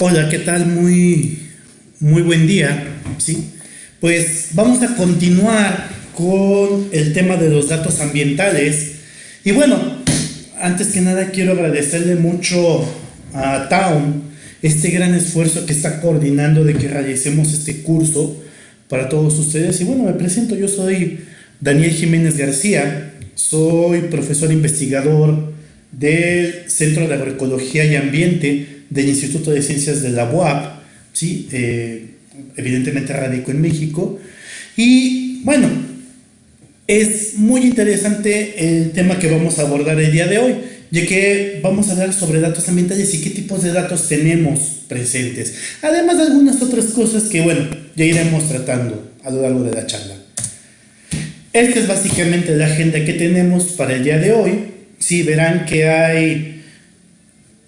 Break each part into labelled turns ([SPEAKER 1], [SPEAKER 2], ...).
[SPEAKER 1] Hola, ¿qué tal? Muy, muy buen día. ¿sí? Pues vamos a continuar con el tema de los datos ambientales. Y bueno, antes que nada quiero agradecerle mucho a Town este gran esfuerzo que está coordinando de que realicemos este curso para todos ustedes. Y bueno, me presento, yo soy Daniel Jiménez García, soy profesor investigador del Centro de Agroecología y Ambiente del Instituto de Ciencias de la UAP, ¿sí? Eh, evidentemente radico en México. Y bueno, es muy interesante el tema que vamos a abordar el día de hoy, ya que vamos a hablar sobre datos ambientales y qué tipos de datos tenemos presentes, además de algunas otras cosas que, bueno, ya iremos tratando a lo largo de la charla. Esta es básicamente la agenda que tenemos para el día de hoy. Sí, verán que hay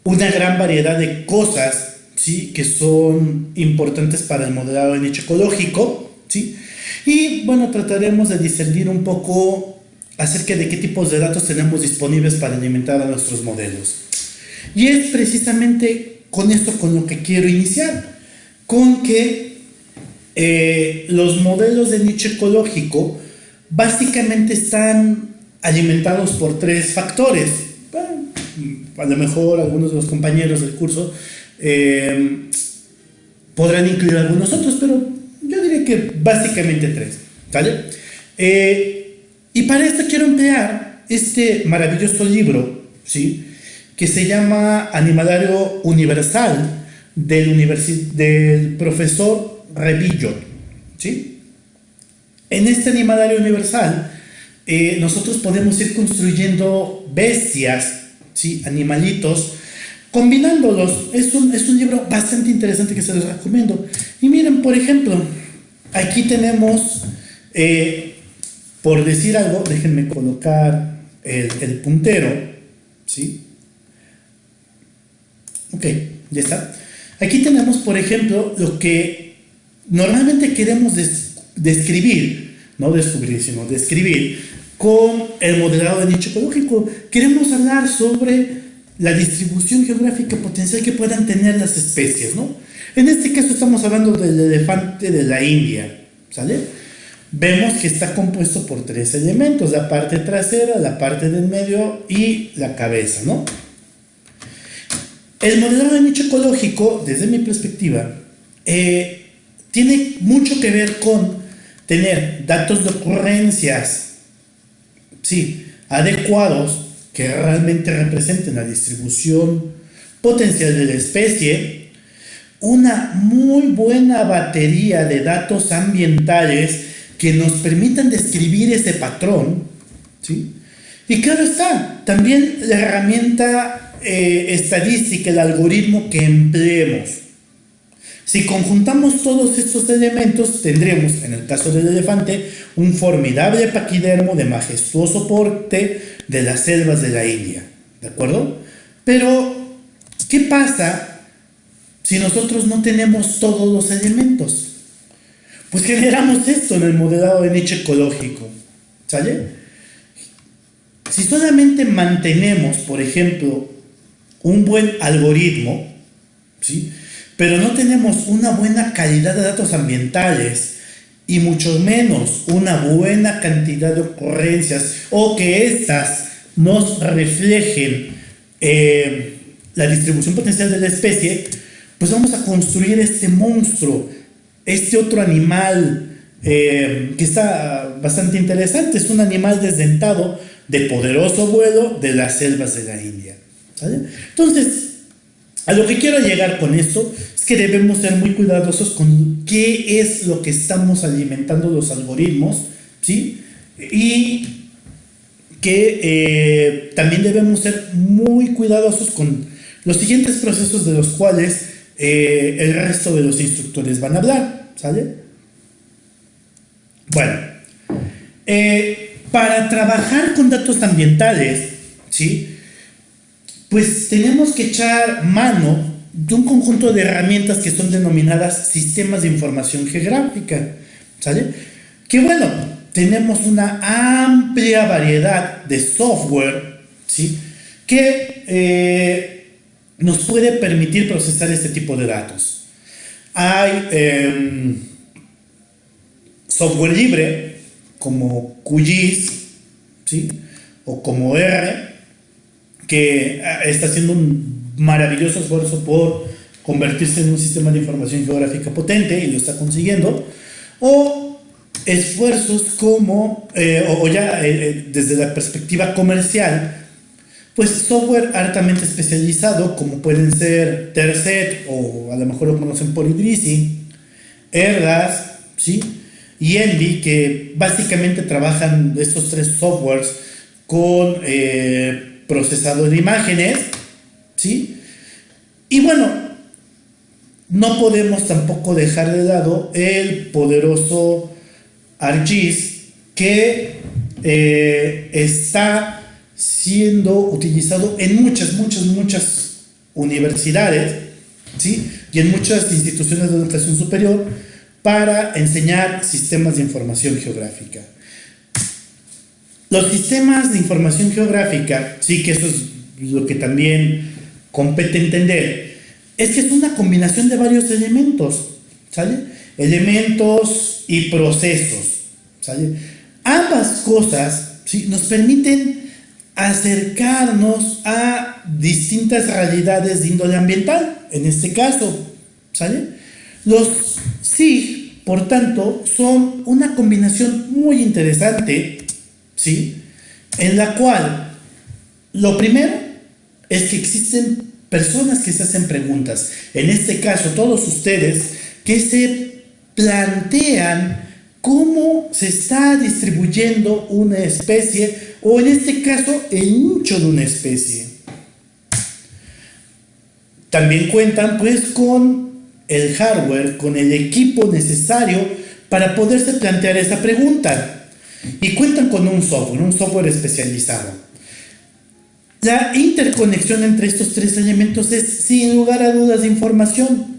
[SPEAKER 1] una gran variedad de cosas ¿sí? que son importantes para el modelado de nicho ecológico. ¿sí? Y bueno, trataremos de discernir un poco acerca de qué tipos de datos tenemos disponibles para alimentar a nuestros modelos. Y es precisamente con esto con lo que quiero iniciar, con que eh, los modelos de nicho ecológico básicamente están alimentados por tres factores. A lo mejor algunos de los compañeros del curso eh, podrán incluir algunos otros, pero yo diría que básicamente tres. ¿Vale? Eh, y para esto quiero emplear este maravilloso libro, ¿sí? que se llama Animalario Universal del, del profesor Revillo. ¿sí? En este animalario universal, eh, nosotros podemos ir construyendo bestias, ¿sí? animalitos, combinándolos. Es un, es un libro bastante interesante que se los recomiendo. Y miren, por ejemplo, aquí tenemos, eh, por decir algo, déjenme colocar el, el, puntero, ¿sí? Ok, ya está. Aquí tenemos, por ejemplo, lo que normalmente queremos decir describir, no descubrir, sino describir con el modelado de nicho ecológico. Queremos hablar sobre la distribución geográfica potencial que puedan tener las especies, ¿no? En este caso estamos hablando del elefante de la India, ¿sale? Vemos que está compuesto por tres elementos, la parte trasera, la parte del medio y la cabeza, ¿no? El modelado de nicho ecológico, desde mi perspectiva, eh, tiene mucho que ver con tener datos de ocurrencias, sí, adecuados que realmente representen la distribución potencial de la especie, una muy buena batería de datos ambientales que nos permitan describir ese patrón, ¿sí? Y claro está, también la herramienta eh, estadística, el algoritmo que empleemos. Si conjuntamos todos estos elementos, tendremos, en el caso del elefante, un formidable paquidermo de majestuoso porte de las selvas de la India. ¿De acuerdo? Pero, ¿qué pasa si nosotros no tenemos todos los elementos? Pues generamos esto en el modelado de nicho ecológico. ¿Sale? Si solamente mantenemos, por ejemplo, un buen algoritmo, ¿sí? Pero no tenemos una buena calidad de datos ambientales y mucho menos una buena cantidad de ocurrencias o que éstas nos reflejen eh, la distribución potencial de la especie, pues vamos a construir este monstruo, este otro animal eh, que está bastante interesante, es un animal desdentado de poderoso vuelo de las selvas de la India. Entonces, a lo que quiero llegar con esto es que debemos ser muy cuidadosos con qué es lo que estamos alimentando los algoritmos, ¿sí? Y que eh, también debemos ser muy cuidadosos con los siguientes procesos de los cuales eh, el resto de los instructores van a hablar, ¿sale? Bueno, eh, para trabajar con datos ambientales, ¿sí? Pues tenemos que echar mano de un conjunto de herramientas que son denominadas sistemas de información geográfica, ¿sale? Que bueno, tenemos una amplia variedad de software, ¿sí? Que eh, nos puede permitir procesar este tipo de datos. Hay em, software libre como QGIS ¿sí? o como R que ah, está haciendo un maravilloso esfuerzo por convertirse en un sistema de información geográfica potente y lo está consiguiendo, o esfuerzos como, eh, o, ya eh, eh, desde la perspectiva comercial, pues software altamente especializado como pueden ser Terset o a lo mejor lo conocen por Idrisi, Erdas, ¿sí? y Envy, que básicamente trabajan estos tres softwares con procesador de imágenes, ¿sí? Y bueno, no podemos tampoco dejar de lado el poderoso ArcGIS que eh, está siendo utilizado en muchas, muchas, muchas universidades, ¿sí? Y en muchas instituciones de educación superior para enseñar sistemas de información geográfica. Los sistemas de información geográfica, sí que eso es lo que también compete entender, es que es una combinación de varios elementos, ¿sale? Elementos y procesos, ¿sale? Ambas cosas ¿sí? nos permiten acercarnos a distintas realidades de índole ambiental, en este caso, ¿sale? Los SIG, por tanto, son una combinación muy interesante ¿sí? En la cual lo primero es que existen personas que se hacen preguntas. En este caso, todos ustedes que se plantean cómo se está distribuyendo una especie o en este caso el nicho de una especie. También cuentan pues con el hardware, con el equipo necesario para poderse plantear esta pregunta y cuentan con un software, un software especializado. La interconexión entre estos tres elementos es sin lugar a dudas información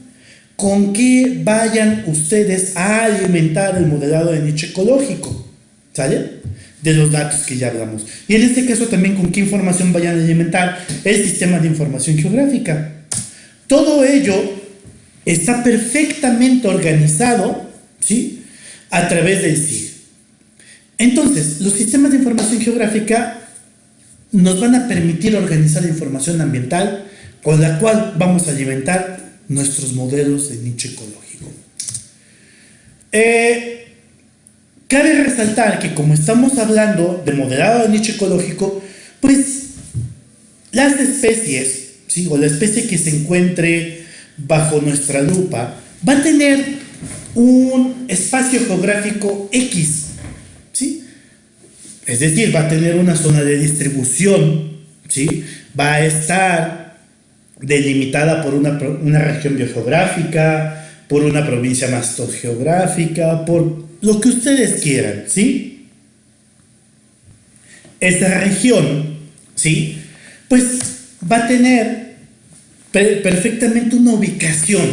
[SPEAKER 1] con que vayan ustedes a alimentar el modelado de nicho ecológico, ¿sale? De los datos que ya hablamos. Y en este caso también con qué información vayan a alimentar el sistema de información geográfica. Todo ello está perfectamente organizado, ¿sí? A través del SIG. Entonces, los sistemas de información geográfica nos van a permitir organizar información ambiental con la cual vamos a alimentar nuestros modelos de nicho ecológico. Eh, cabe resaltar que como estamos hablando de modelado de nicho ecológico, pues las especies, o la especie que se encuentre bajo nuestra lupa, va a tener un espacio geográfico X es decir, va a tener una zona de distribución, ¿sí? va a estar delimitada por una, región biogeográfica, por una provincia geográfica, por lo que ustedes quieran, ¿sí? Esta región, ¿sí? Pues va a tener perfectamente una ubicación,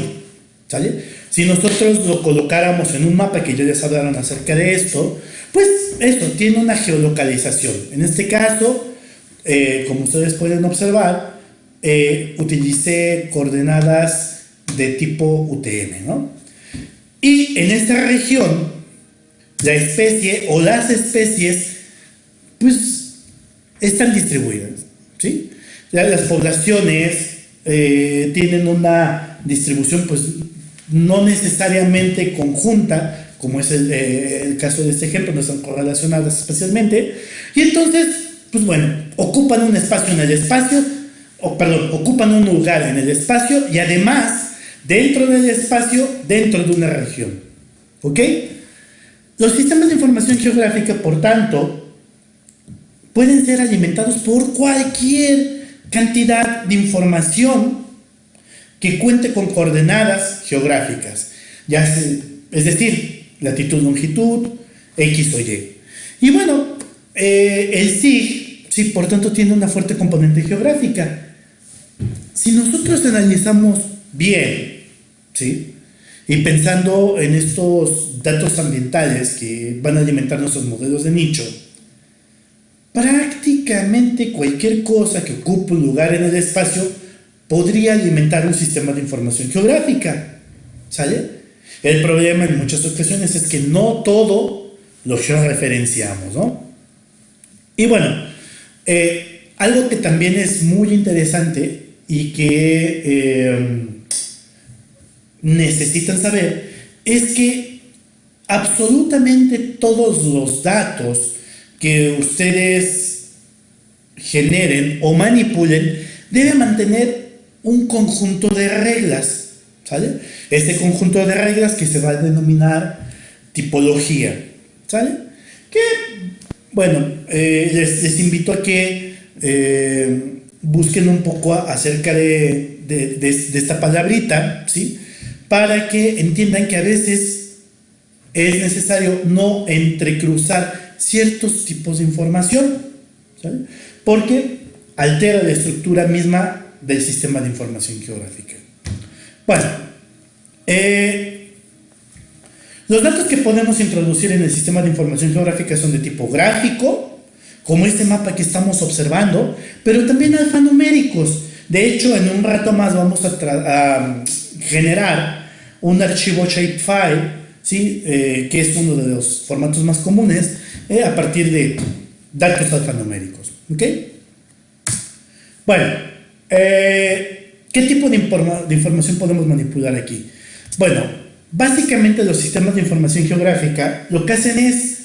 [SPEAKER 1] ¿sale? Si nosotros lo colocáramos en un mapa, que ya les hablaron acerca de esto, pues esto tiene una geolocalización. En este caso, eh, como ustedes pueden observar, eh, utilicé coordenadas de tipo UTM, ¿no? Y en esta región, la especie o las especies, pues, están distribuidas, ¿sí? Las poblaciones eh, tienen una distribución, pues, no necesariamente conjunta, como es eh, el, caso de este ejemplo, no están correlacionadas especialmente, y entonces, pues bueno, ocupan un espacio en el espacio, o perdón, ocupan un lugar en el espacio y además, dentro del espacio, dentro de una región. ¿Ok? Los sistemas de información geográfica, por tanto, pueden ser alimentados por cualquier cantidad de información que cuente con coordenadas geográficas. Ya es decir, latitud, longitud, X o Y. Y bueno, eh, el SIG, sí, por tanto, tiene una fuerte componente geográfica. Si nosotros analizamos bien, ¿sí? Y pensando en estos datos ambientales que van a alimentar nuestros modelos de nicho, prácticamente cualquier cosa que ocupe un lugar en el espacio podría alimentar un sistema de información geográfica. ¿Sale? El problema en muchas ocasiones es que no todo lo georreferenciamos, ¿no? Y bueno, eh, algo que también es muy interesante y que eh, necesitan saber es que absolutamente todos los datos que ustedes generen o manipulen deben mantener un conjunto de reglas, ¿sale? Este conjunto de reglas que se va a denominar tipología, ¿sale? Que, bueno, eh, les, invito a que eh, busquen un poco acerca de, de, esta palabrita, ¿sí? Para que entiendan que a veces es necesario no entrecruzar ciertos tipos de información, ¿sale? Porque altera la estructura misma del sistema de información geográfica. Bueno, eh, los datos que podemos introducir en el sistema de información geográfica son de tipo gráfico, como este mapa que estamos observando, pero también alfanuméricos. De hecho, en un rato más vamos a, generar un archivo shapefile, ¿sí? Eh, que es uno de los formatos más comunes, eh, a partir de datos alfanuméricos. Bueno, ¿qué tipo de, de información podemos manipular aquí? Bueno, básicamente los sistemas de información geográfica lo que hacen es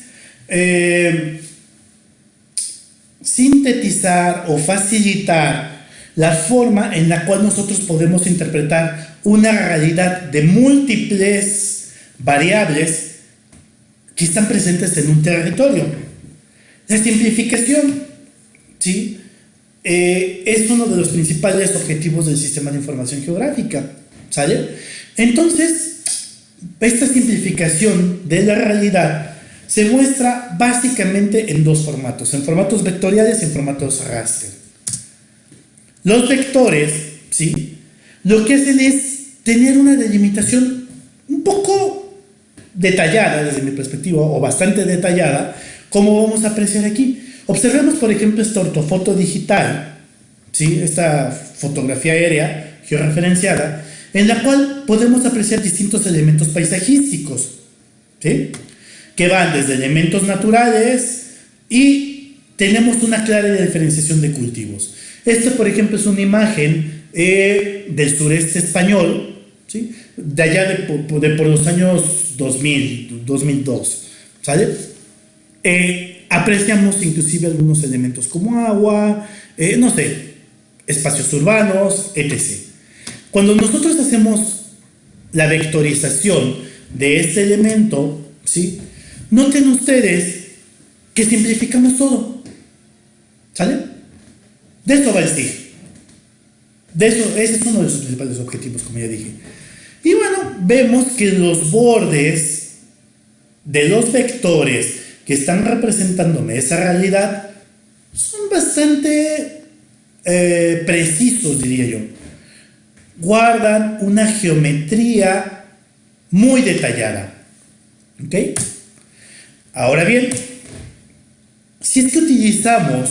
[SPEAKER 1] eh, sintetizar o facilitar la forma en la cual nosotros podemos interpretar una realidad de múltiples variables que están presentes en un territorio. La simplificación, ¿sí? Eh, es uno de los principales objetivos del sistema de información geográfica, ¿sale? Entonces, esta simplificación de la realidad se muestra básicamente en dos formatos, en formatos vectoriales y en formatos raster. Los vectores, ¿sí? Lo que hacen es tener una delimitación un poco detallada desde mi perspectiva, o bastante detallada, como vamos a apreciar aquí. Observemos, por ejemplo, esta ortofoto digital, ¿sí? esta fotografía aérea georreferenciada, en la cual podemos apreciar distintos elementos paisajísticos, ¿sí? que van desde elementos naturales y tenemos una clara diferenciación de cultivos. Esta, por ejemplo, es una imagen eh, del sureste español, ¿sí? de allá de, por los años 2000, 2002, ¿sale? Eh, apreciamos inclusive algunos elementos como agua, eh, no sé, espacios urbanos, etc. Cuando nosotros hacemos la vectorización de este elemento, ¿sí? noten ustedes que simplificamos todo. ¿Sale? De eso va el STIG. De eso, ese es uno de sus principales objetivos, como ya dije. Y bueno, vemos que los bordes de los vectores que están representándome esa realidad son bastante eh, precisos, diría yo guardan una geometría muy detallada. ¿Ok? Ahora bien, si es que utilizamos,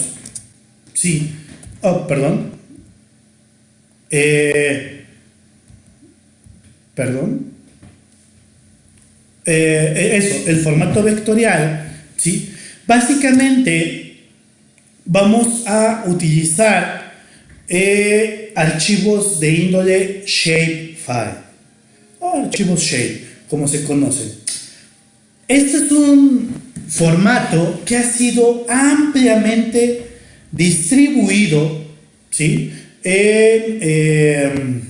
[SPEAKER 1] sí, oh, perdón, eh, perdón, eh, eso, el formato vectorial, ¿sí? Básicamente vamos a utilizar eh, archivos de índole shapefile o archivos shape, como se conocen. Este es un formato que ha sido ampliamente distribuido ¿sí? en, em,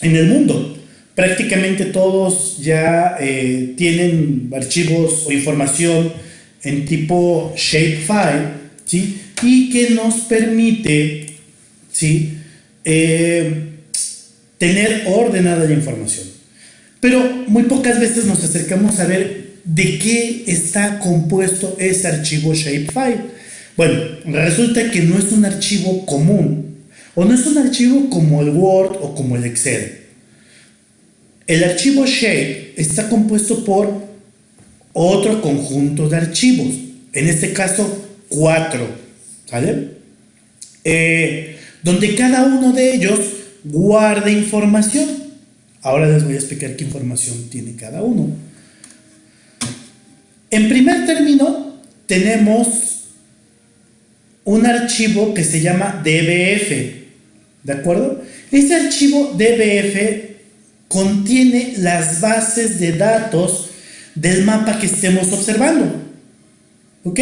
[SPEAKER 1] el mundo. Prácticamente todos ya eh, tienen archivos o información en tipo shapefile ¿sí? y que nos permite ¿sí? Eh, tener ordenada la información. Pero muy pocas veces nos acercamos a ver de qué está compuesto ese archivo shapefile. Bueno, resulta que no es un archivo común, o no es un archivo como el Word o como el Excel. El archivo shape está compuesto por otro conjunto de archivos, en este caso cuatro, ¿sale? Eh, donde cada uno de ellos guarda información. Ahora les voy a explicar qué información tiene cada uno. En primer término, tenemos un archivo que se llama DBF. ¿De acuerdo? Este archivo DBF contiene las bases de datos del mapa que estemos observando. ¿Ok?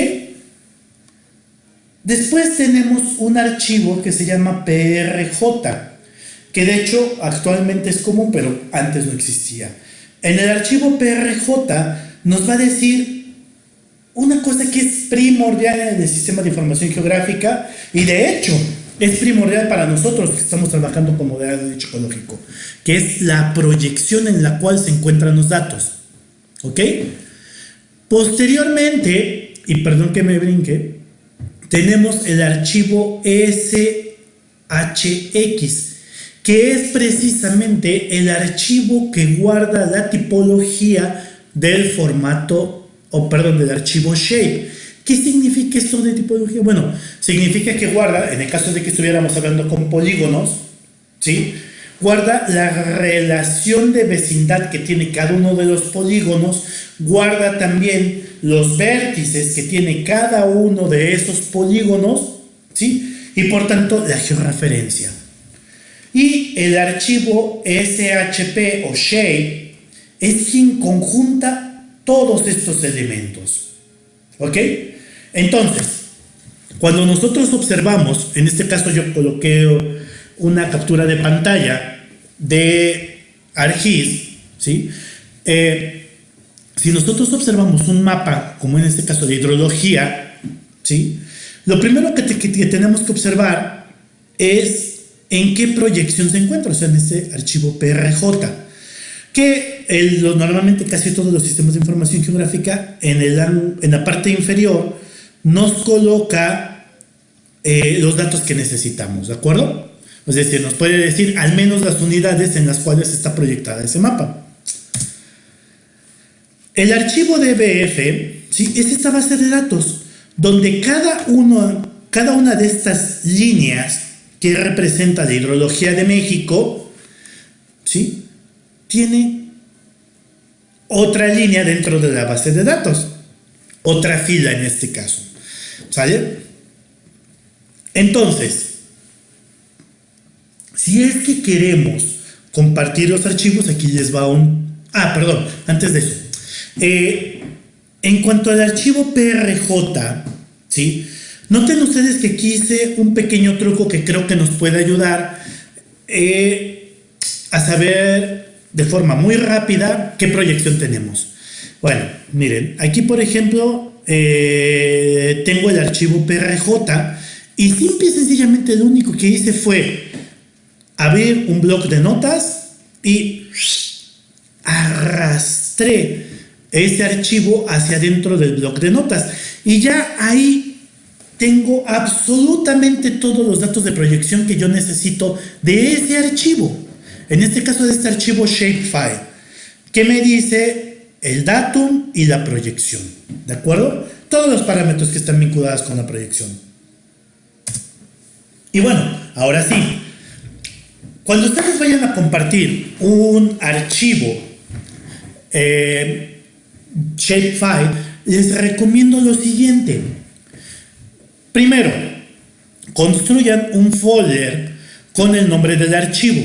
[SPEAKER 1] Después tenemos un archivo que se llama PRJ, que de hecho actualmente es común, pero antes no existía. En el archivo PRJ nos va a decir una cosa que es primordial en el sistema de información geográfica y de hecho es primordial para nosotros que estamos trabajando con modelo de ecológico, que es la proyección en la cual se encuentran los datos. ¿Ok? Posteriormente, y perdón que me brinque, tenemos el archivo SHX, que es precisamente el archivo que guarda la tipología del formato, o perdón, del archivo shape. ¿Qué significa esto de tipología? Bueno, significa que guarda, en el caso de que estuviéramos hablando con polígonos, ¿sí? Guarda la relación de vecindad que tiene cada uno de los polígonos, guarda también los vértices que tiene cada uno de esos polígonos, ¿sí? Y por tanto la georreferencia. Y el archivo SHP o shape es quien conjunta todos estos elementos. ¿Ok? Entonces, cuando nosotros observamos, en este caso yo coloqué una captura de pantalla de ArcGIS, ¿sí? Eh, si nosotros observamos un mapa, como en este caso de hidrología, ¿sí? Lo primero que tenemos que observar es en qué proyección se encuentra, o sea, en ese archivo PRJ, que normalmente casi todos los sistemas de información geográfica en, el, en la parte inferior nos coloca eh, los datos que necesitamos, ¿de acuerdo? Es decir, nos puede decir al menos las unidades en las cuales está proyectada ese mapa. El archivo DBF ¿sí? es esta base de datos donde cada, uno, cada una de estas líneas que representa la hidrología de México, ¿sí? tiene otra línea dentro de la base de datos, otra fila en este caso. ¿Sale? Entonces, si es que queremos compartir los archivos, aquí les va un... Ah, perdón, antes de eso. Eh, en cuanto al archivo PRJ, ¿sí? Noten ustedes que aquí hice un pequeño truco que creo que nos puede ayudar eh, a saber de forma muy rápida qué proyección tenemos. Bueno, miren, aquí por ejemplo eh, tengo el archivo PRJ y simple y sencillamente lo único que hice fue abrir un bloc de notas y arrastré ese archivo hacia dentro del bloc de notas y ya ahí tengo absolutamente todos los datos de proyección que yo necesito de ese archivo. En este caso de este archivo shapefile, que me dice el datum y la proyección. ¿De acuerdo? Todos los parámetros que están vinculados con la proyección. Y bueno, ahora sí. Cuando ustedes vayan a compartir un archivo eh, shapefile, les recomiendo lo siguiente Primero, construyan un folder con el nombre del archivo.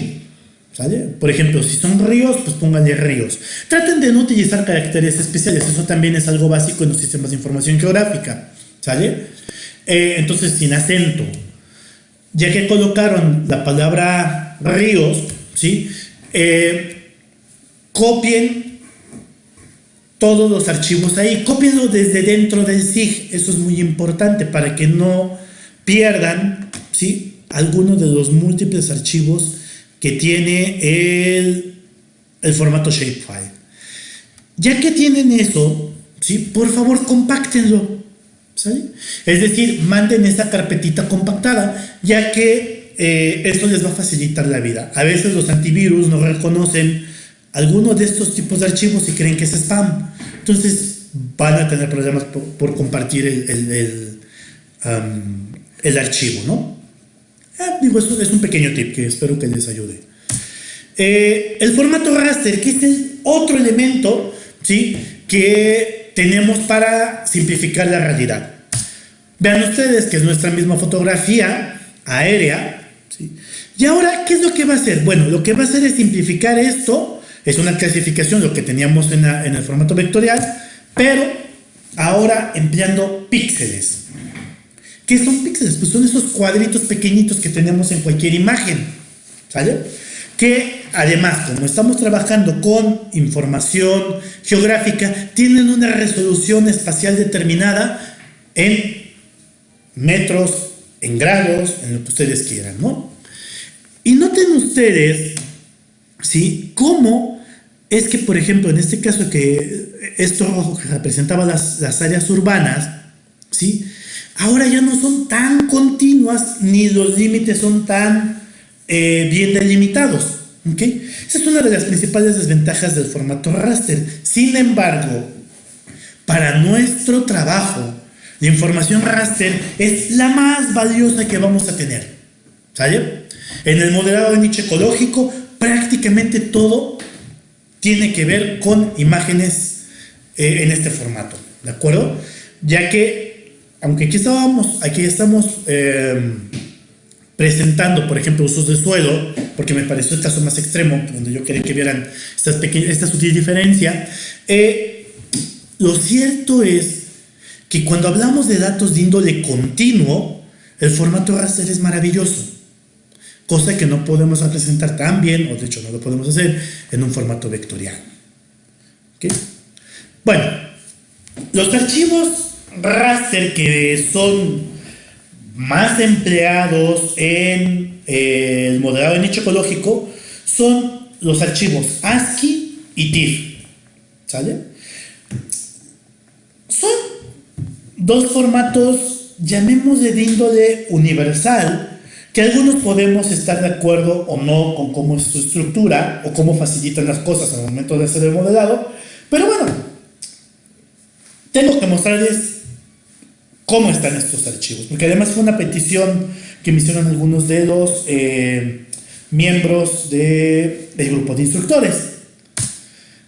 [SPEAKER 1] ¿Sale? Por ejemplo, si son ríos, pues pónganle ríos. Traten de no utilizar caracteres especiales, eso también es algo básico en los sistemas de información geográfica. ¿Sale? Eh, entonces, sin acento. Ya que colocaron la palabra ríos, ¿sí? Eh, copien todos los archivos ahí. Cópienlo desde dentro del SIG, eso es muy importante para que no pierdan ¿sí? alguno de los múltiples archivos que tiene el, el formato shapefile. Ya que tienen eso, ¿sí? por favor compactenlo. Es decir, manden esa carpetita compactada, ya que eh, esto les va a facilitar la vida. A veces los antivirus no reconocen alguno de estos tipos de archivos y creen que es spam. Entonces van a tener problemas por, compartir el, archivo, ¿no? Ah, digo, eso es un pequeño tip que espero que les ayude. Eh, el formato raster, que es el otro elemento ¿sí? que tenemos para simplificar la realidad. Vean ustedes que es nuestra misma fotografía aérea. Y ahora, ¿qué es lo que va a hacer? Bueno, lo que va a hacer es simplificar esto. Es una clasificación, lo que teníamos en, en el formato vectorial, pero ahora empleando píxeles. ¿Qué son píxeles? Pues son esos cuadritos pequeñitos que tenemos en cualquier imagen. ¿Sale? Que además, como estamos trabajando con información geográfica, tienen una resolución espacial determinada en metros, en grados, en lo que ustedes quieran, ¿no? Y noten ustedes, ¿sí? Cómo es que, por ejemplo, en este caso que esto rojo que representaba las, las áreas urbanas, ¿sí? Ahora ya no son tan continuas ni los límites son tan eh, bien delimitados. ¿okay? Esa es una de las principales desventajas del formato raster. Sin embargo, para nuestro trabajo, la información raster es la más valiosa que vamos a tener. ¿Sale? En el modelado de nicho ecológico, prácticamente todo tiene que ver con imágenes eh, en este formato. ¿De acuerdo? Ya que aunque aquí estábamos, aquí estamos eh, presentando, por ejemplo, usos de suelo, porque me pareció el caso más extremo, donde yo quería que vieran esta, esta sutil diferencia, eh, lo cierto es que cuando hablamos de datos de índole continuo, el formato raster es maravilloso, cosa que no podemos representar tan bien, o de hecho no lo podemos hacer, en un formato vectorial. Bueno, los archivos raster que son más empleados en eh, el modelado de nicho ecológico son los archivos ASCII y TIFF. ¿Sale? Son dos formatos, llamémosle de índole universal, que algunos podemos estar de acuerdo o no con cómo es su estructura o cómo facilitan las cosas al momento de hacer el modelado, pero bueno, tengo que mostrarles cómo están estos archivos, porque además fue una petición que me hicieron algunos de los eh, miembros del grupo de instructores.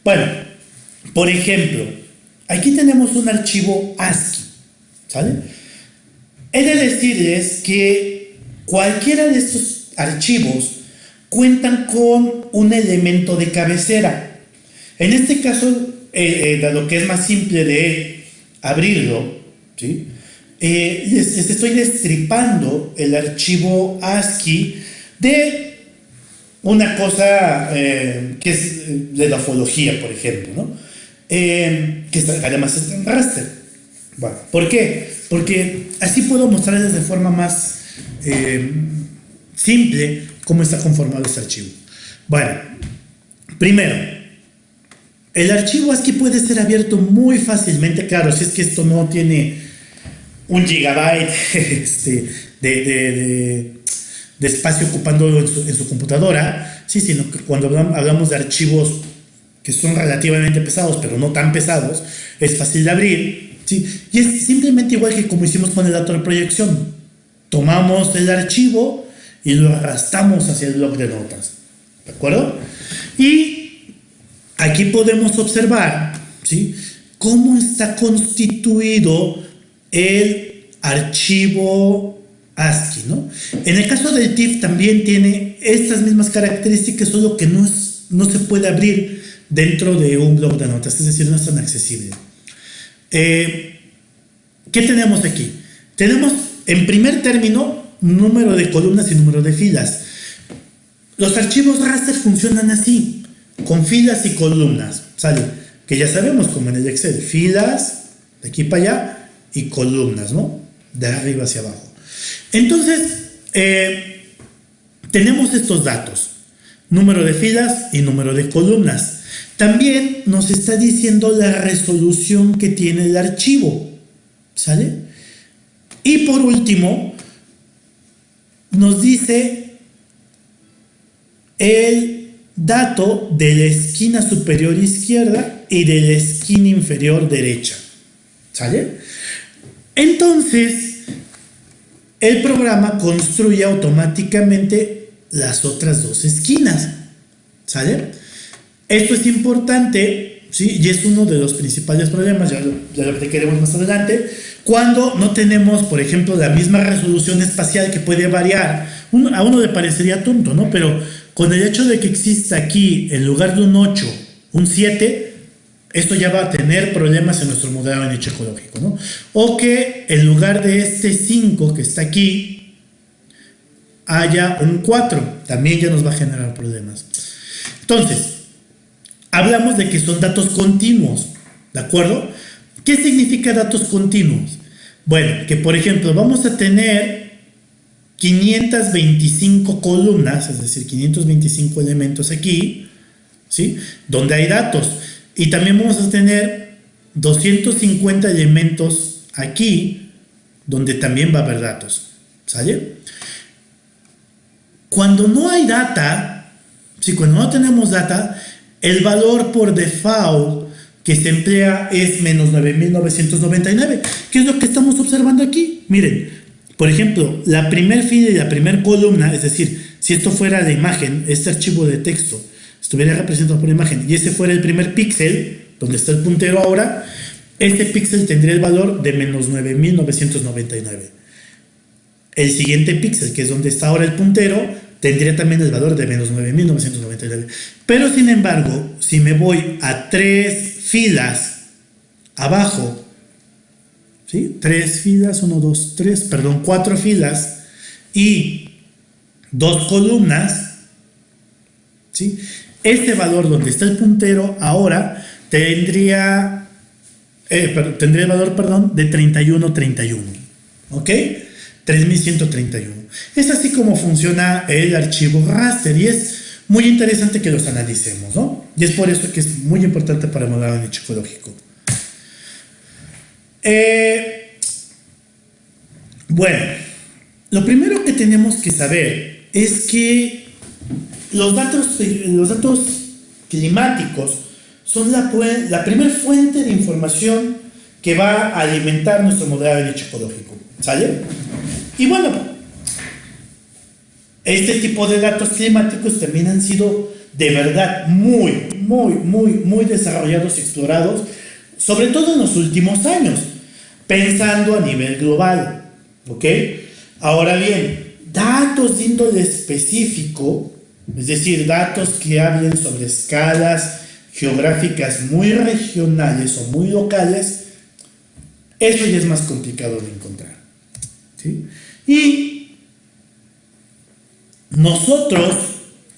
[SPEAKER 1] Bueno, por ejemplo, aquí tenemos un archivo ASCII, ¿sale? He de decirles que cualquiera de estos archivos cuentan con un elemento de cabecera. En este caso, eh, eh, dado que es más simple de abrirlo, ¿sí? eh, les, estoy destripando el archivo ASCII de una cosa eh, que es de la ufología, por ejemplo. Eh, que además está en raster. ¿Por qué? Porque así puedo mostrarles de forma más simple cómo está conformado este archivo. Bueno, primero, el archivo ASCII puede ser abierto muy fácilmente, claro, si es que esto no tiene un gigabyte este, de, espacio ocupando en su, computadora, sí, sino que cuando hablamos de archivos que son relativamente pesados, pero no tan pesados, es fácil de abrir, y es simplemente igual que como hicimos con el dato de proyección. Tomamos el archivo y lo arrastramos hacia el blog de notas, ¿de acuerdo? Y aquí podemos observar, ¿sí? Cómo está constituido el archivo ASCII, ¿no? En el caso del TIFF también tiene estas mismas características, solo que no, no se puede abrir dentro de un blog de notas, es decir, no es tan accesible. Eh, ¿Qué tenemos aquí? Tenemos, en primer término, número de columnas y número de filas. Los archivos raster funcionan así, con filas y columnas, ¿sale? Que ya sabemos, como en el Excel, filas, de aquí para allá, y columnas, ¿no? De arriba hacia abajo. Entonces, eh, tenemos estos datos, número de filas y número de columnas. También nos está diciendo la resolución que tiene el archivo, ¿sale? Y por último, nos dice el dato de la esquina superior izquierda y de la esquina inferior derecha, ¿sale? Entonces, el programa construye automáticamente las otras dos esquinas. ¿Sale? Esto es importante, ¿sí? Y es uno de los principales problemas, ya lo, ya lo queremos más adelante, cuando no tenemos, por ejemplo, la misma resolución espacial que puede variar. a uno le parecería tonto, ¿no? Pero con el hecho de que exista aquí, en lugar de un 8, un 7, esto ya va a tener problemas en nuestro modelo de nicho ecológico, ¿no? O que en lugar de este 5 que está aquí, haya un 4, también ya nos va a generar problemas. Entonces, hablamos de que son datos continuos, ¿de acuerdo? ¿Qué significa datos continuos? Bueno, que por ejemplo vamos a tener 525 columnas, es decir, 525 elementos aquí, ¿sí? Donde hay datos. Y también vamos a tener 250 elementos aquí, donde también va a haber datos. ¿Sale? Cuando no hay data, si cuando no tenemos data, el valor por default que se emplea es menos 9.999. ¿Qué es lo que estamos observando aquí? Miren, por ejemplo, la primer fila y la primer columna, es decir, si esto fuera de imagen, este archivo de texto, estuviera representado por imagen y ese fuera el primer píxel, donde está el puntero ahora, este píxel tendría el valor de menos 9999. El siguiente píxel, que es donde está ahora el puntero, tendría también el valor de menos 9999. Pero sin embargo, si me voy a tres filas abajo, ¿sí? Tres filas, uno, dos, tres, perdón, cuatro filas y dos columnas, ¿sí? Este valor donde está el puntero ahora tendría, eh, tendría el valor, perdón, de 3131. ¿Ok? 3131. Es así como funciona el archivo raster y es muy interesante que los analicemos, ¿no? Y es por eso que es muy importante para modelar nicho ecológico. Eh, bueno, lo primero que tenemos que saber es que los datos, los datos climáticos son la, primera fuente de información que va a alimentar nuestro modelo de nicho ecológico. ¿Sale? Y bueno, este tipo de datos climáticos también han sido de verdad muy, muy, muy, muy desarrollados y explorados, sobre todo en los últimos años, pensando a nivel global. ¿Ok? Ahora bien, datos de índole específico es decir, datos que hablen sobre escalas geográficas muy regionales o muy locales, eso ya es más complicado de encontrar. Y nosotros,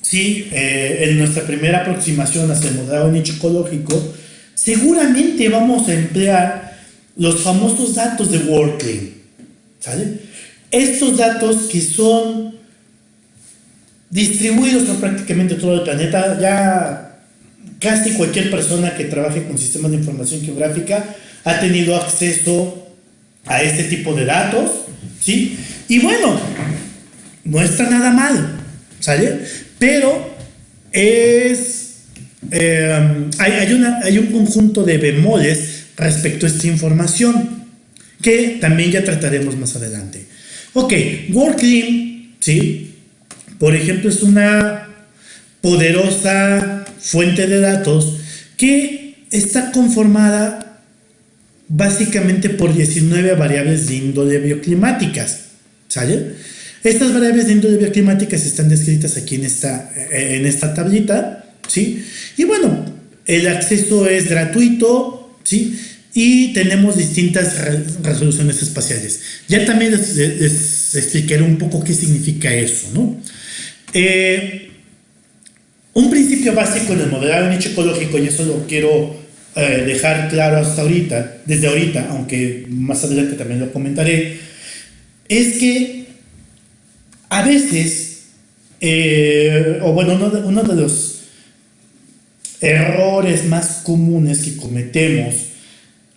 [SPEAKER 1] ¿sí? Eh, en nuestra primera aproximación hacia el modelo nicho ecológico, seguramente vamos a emplear los famosos datos de WorldClean. Estos datos que son distribuidos por prácticamente todo el planeta. Ya casi cualquier persona que trabaje con sistemas de información geográfica ha tenido acceso a este tipo de datos, ¿sí? Y bueno, no está nada mal, ¿sale? Pero es, eh, hay, hay, una, hay un conjunto de bemoles respecto a esta información que también ya trataremos más adelante. Ok, Working, ¿sí? Por ejemplo, es una poderosa fuente de datos que está conformada básicamente por 19 variables de índole bioclimáticas. ¿Sale? Estas variables de índole bioclimáticas están descritas aquí en esta, en esta tablita. ¿sí? Y bueno, el acceso es gratuito. ¿sí? Y tenemos distintas resoluciones espaciales. Ya también les, les explicaré un poco qué significa eso, ¿no? Eh, un principio básico en el modelado nicho ecológico, y eso lo quiero eh, dejar claro hasta ahorita, desde ahorita, aunque más adelante también lo comentaré, es que a veces, eh, o bueno, uno de, uno de los errores más comunes que cometemos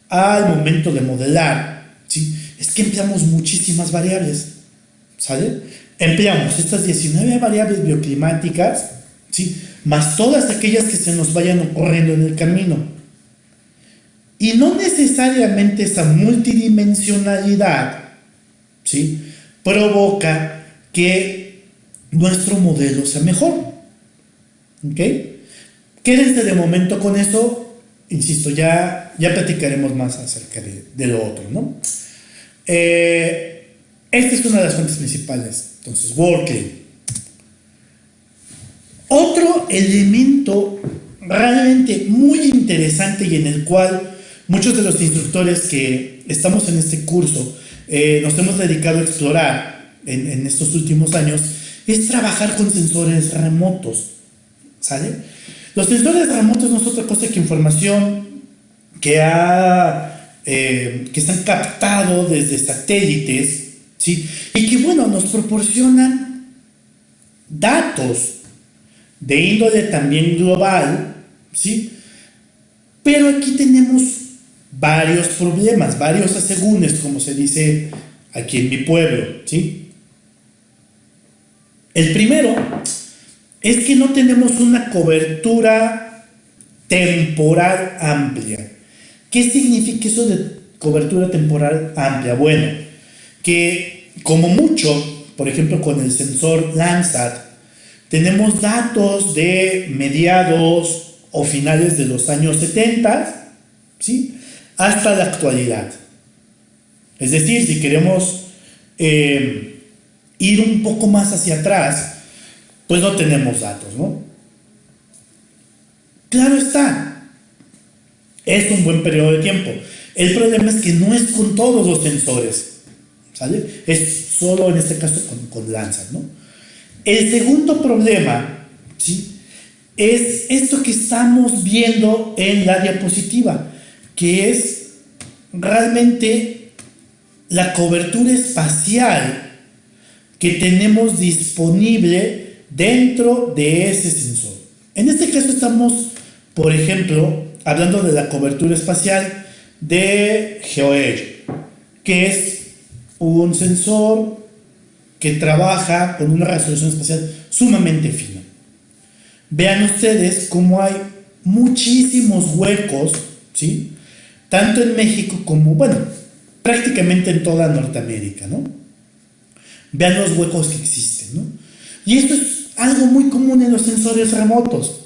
[SPEAKER 1] al momento de modelar, ¿sí? es que empleamos muchísimas variables, ¿sale? empleamos estas 19 variables bioclimáticas, ¿sí? más todas aquellas que se nos vayan ocurriendo en el camino. Y no necesariamente esa multidimensionalidad, ¿sí? provoca que nuestro modelo sea mejor. ¿Ok? Quédense de momento con eso. Insisto, ya, ya platicaremos más acerca de, lo otro, ¿no? Eh, esta es una de las fuentes principales. Entonces, working. Otro elemento realmente muy interesante y en el cual muchos de los instructores que estamos en este curso eh, nos hemos dedicado a explorar en, estos últimos años es trabajar con sensores remotos. ¿Sale? Los sensores remotos no es otra cosa que información que, ha, eh, que se han captado desde satélites ¿sí? y que, bueno, nos proporcionan datos de índole también global, ¿sí? Pero aquí tenemos varios problemas, varios asegúnes, como se dice aquí en mi pueblo, ¿sí? El primero es que no tenemos una cobertura temporal amplia. ¿Qué significa eso de cobertura temporal amplia? Bueno, que como mucho, por ejemplo con el sensor Landsat, tenemos datos de mediados o finales de los años 70, ¿sí? Hasta la actualidad. Es decir, si queremos eh, ir un poco más hacia atrás, pues no tenemos datos, ¿no? Claro está, es un buen periodo de tiempo. El problema es que no es con todos los sensores, ¿sale? Es solo en este caso con, con Landsat, ¿no? El segundo problema, ¿sí? Es esto que estamos viendo en la diapositiva, que es realmente la cobertura espacial que tenemos disponible dentro de ese sensor. En este caso estamos, por ejemplo, hablando de la cobertura espacial de GeoEdge, que es un sensor que trabaja con una resolución espacial sumamente fina. Vean ustedes cómo hay muchísimos huecos, ¿sí? Tanto en México como, bueno, prácticamente en toda Norteamérica, ¿no? Vean los huecos que existen, ¿no? Y esto es algo muy común en los sensores remotos,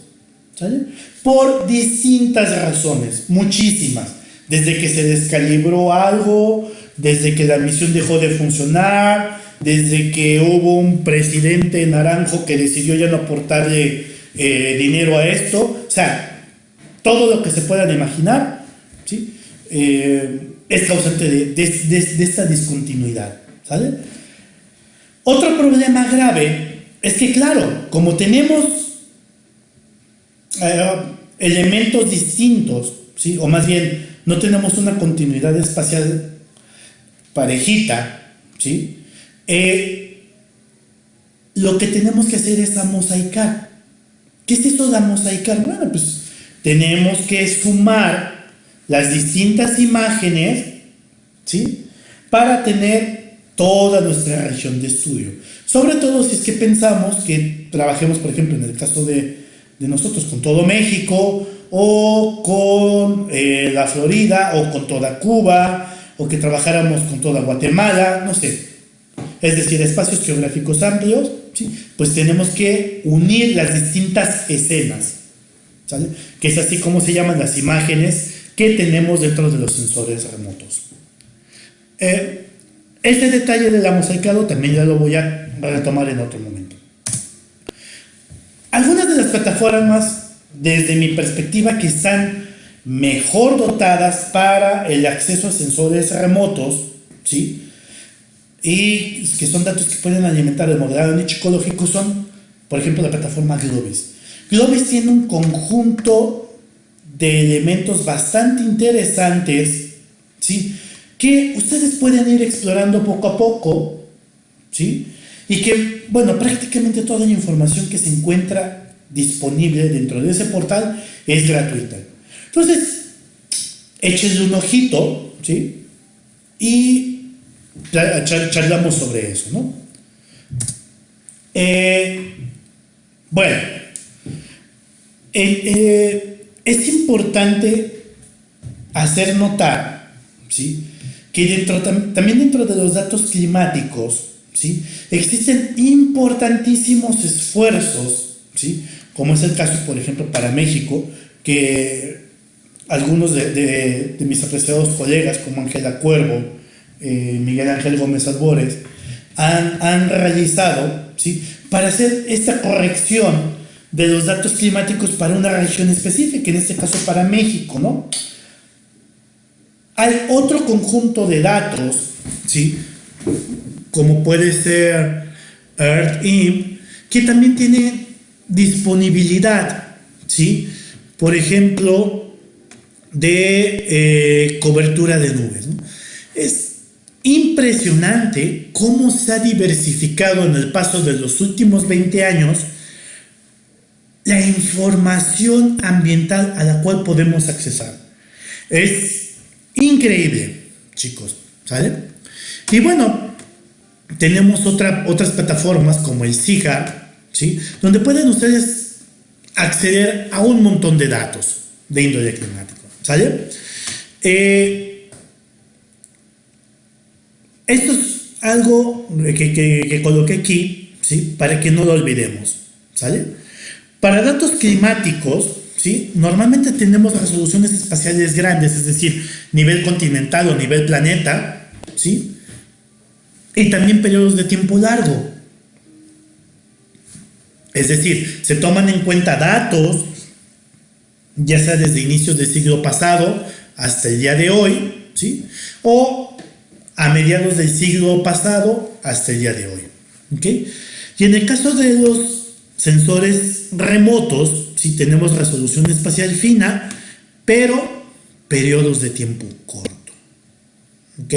[SPEAKER 1] ¿sale? Por distintas razones, muchísimas. Desde que se descalibró algo, desde que la misión dejó de funcionar, desde que hubo un presidente naranjo que decidió ya no aportarle eh, dinero a esto, o sea, todo lo que se puedan imaginar, Eh, es causante de, esta discontinuidad, ¿sale? Otro problema grave es que, claro, como tenemos eh, elementos distintos, ¿sí? o más bien no tenemos una continuidad espacial parejita, ¿sí? Eh, lo que tenemos que hacer es amosaicar. ¿Qué es esto de amosaicar? Bueno, pues tenemos que sumar las distintas imágenes, ¿sí? Para tener toda nuestra región de estudio. Sobre todo si es que pensamos que trabajemos, por ejemplo, en el caso de, nosotros con todo México, o con eh, la Florida, o con toda Cuba, o que trabajáramos con toda Guatemala, no sé, es decir, espacios geográficos amplios, pues tenemos que unir las distintas escenas, que es así como se llaman las imágenes que tenemos dentro de los sensores remotos. Eh, este detalle del mosaicado también ya lo voy a retomar en otro momento. Algunas de las plataformas, desde mi perspectiva, que están mejor dotadas para el acceso a sensores remotos, ¿sí? y que son datos que pueden alimentar el modelado nicho ecológico son, por ejemplo, la plataforma Globis. Globis tiene un conjunto de elementos bastante interesantes, ¿sí? Que ustedes pueden ir explorando poco a poco, ¿sí? Y que, bueno, prácticamente toda la información que se encuentra disponible dentro de ese portal es gratuita. Entonces, échenle un ojito, ¿sí? Y charlamos sobre eso, ¿no? Eh, bueno, eh, es importante hacer notar, ¿sí? Que dentro, también dentro de los datos climáticos, ¿sí? Existen importantísimos esfuerzos, ¿sí? como es el caso, por ejemplo, para México, que algunos de, mis apreciados colegas, como Ángela Cuervo, eh, Miguel Ángel Gómez Albores, han, han realizado ¿sí? para hacer esta corrección de los datos climáticos para una región específica, en este caso para México, ¿no? Hay otro conjunto de datos, ¿sí? Como puede ser EarthIM, que también tiene disponibilidad, ¿sí? Por ejemplo, de eh, cobertura de nubes. Es impresionante cómo se ha diversificado en el paso de los últimos 20 años la información ambiental a la cual podemos accesar. Es increíble, chicos, ¿sale? Y bueno, tenemos otra, otras plataformas como el SIGA, ¿sí? Donde pueden ustedes acceder a un montón de datos de índole climático, ¿sale? Eh, esto es algo que, que, que coloqué aquí, ¿sí? Para que no lo olvidemos, ¿sale? Para datos climáticos, ¿sí? normalmente tenemos resoluciones espaciales grandes, es decir, nivel continental o nivel planeta, ¿sí? y también periodos de tiempo largo. Es decir, se toman en cuenta datos, ya sea desde inicios del siglo pasado hasta el día de hoy, ¿sí? o a mediados del siglo pasado hasta el día de hoy. Y en el caso de los sensores remotos, si tenemos resolución espacial fina, pero periodos de tiempo corto. ¿Ok?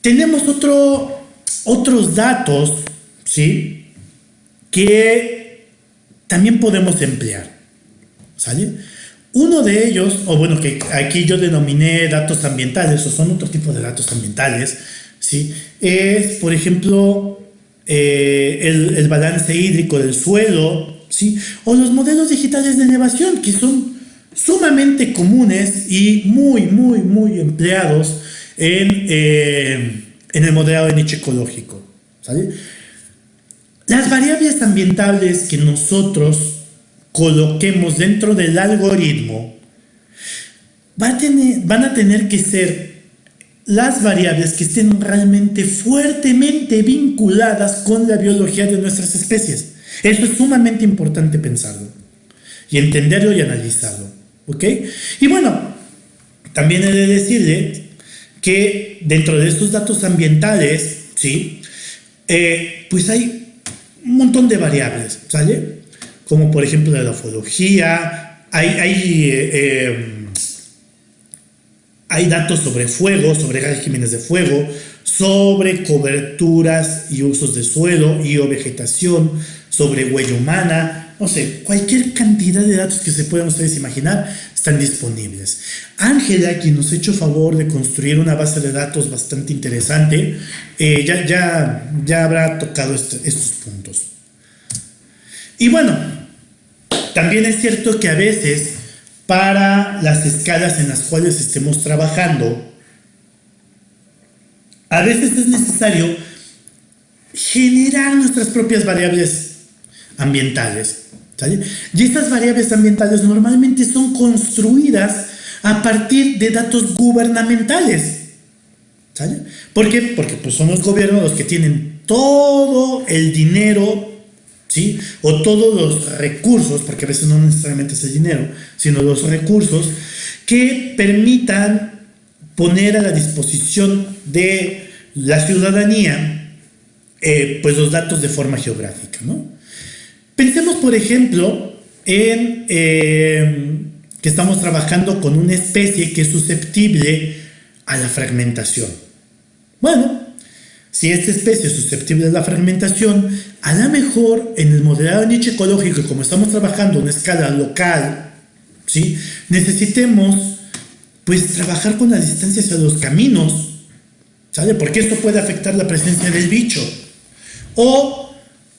[SPEAKER 1] Tenemos otro, otros datos, ¿sí? Que también podemos emplear. ¿Sale? Uno de ellos, o bueno, que aquí yo denominé datos ambientales, o son otro tipo de datos ambientales, ¿sí? Es, por ejemplo, eh, el, balance hídrico del suelo, ¿sí? o los modelos digitales de elevación, que son sumamente comunes y muy, muy, muy empleados en, eh, en el modelado de nicho ecológico. Las variables ambientales que nosotros coloquemos dentro del algoritmo van a tener que ser las variables que estén realmente fuertemente vinculadas con la biología de nuestras especies. Eso es sumamente importante pensarlo y entenderlo y analizarlo. ¿Ok? Y bueno, también he de decirle que dentro de estos datos ambientales, ¿sí? Eh, pues hay un montón de variables, ¿sale? Como por ejemplo la ufología, hay, hay eh, eh, hay datos sobre fuego, sobre regímenes de fuego, sobre coberturas y usos de suelo y o vegetación, sobre huella humana, no sé, cualquier cantidad de datos que se puedan ustedes imaginar están disponibles. Ángela, quien nos ha hecho favor de construir una base de datos bastante interesante, eh, ya, ya, ya habrá tocado este, estos puntos. Y bueno, también es cierto que a veces para las escalas en las cuales estemos trabajando, a veces es necesario generar nuestras propias variables ambientales. Y estas variables ambientales normalmente son construidas a partir de datos gubernamentales. ¿Por qué? Porque pues, son los gobiernos los que tienen todo el dinero O todos los recursos, porque a veces no necesariamente es el dinero, sino los recursos que permitan poner a la disposición de la ciudadanía eh, pues los datos de forma geográfica, ¿no? Pensemos, por ejemplo, en eh, que estamos trabajando con una especie que es susceptible a la fragmentación. Bueno, si esta especie es susceptible a la fragmentación, a lo mejor en el modelado de nicho ecológico, como estamos trabajando en escala local, ¿sí? necesitemos pues trabajar con la distancia hacia los caminos, ¿sale? Porque esto puede afectar la presencia del bicho. O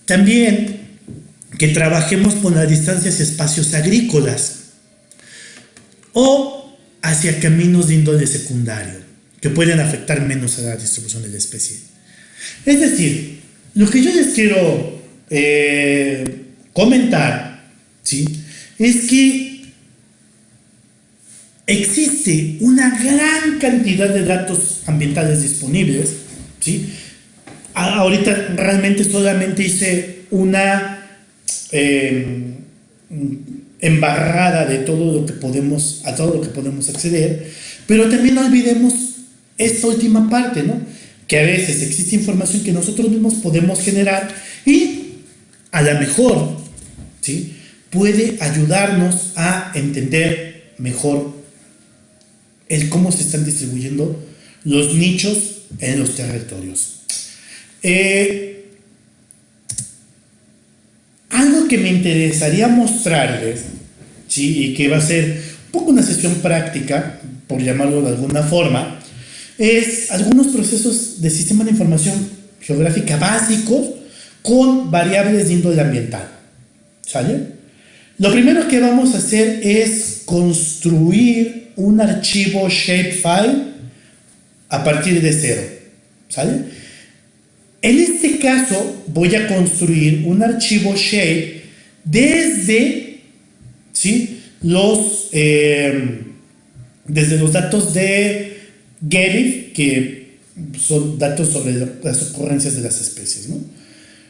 [SPEAKER 1] también que trabajemos con la distancia hacia espacios agrícolas o hacia caminos de índole secundario. que pueden afectar menos a la distribución de la especie. Es decir, lo que yo les quiero eh, comentar, ¿sí? Es que existe una gran cantidad de datos ambientales disponibles, ¿sí? Ahorita realmente solamente hice una em, embarrada de todo lo que podemos, a todo lo que podemos acceder, pero también no olvidemos esta última parte, ¿no? Que a veces existe información que nosotros mismos podemos generar y a lo mejor, ¿sí? Puede ayudarnos a entender mejor el cómo se están distribuyendo los nichos en los territorios. Eh, algo que me interesaría mostrarles, ¿sí? y que va a ser un poco una sesión práctica, por llamarlo de alguna forma, es algunos procesos de sistema de información geográfica básicos con variables de índole ambiental. ¿Sale? Lo primero que vamos a hacer es construir un archivo shapefile a partir de cero. ¿Sale? En este caso voy a construir un archivo shape desde ¿sí? los, eh, desde los datos de Que son datos sobre las ocurrencias de las especies. ¿no?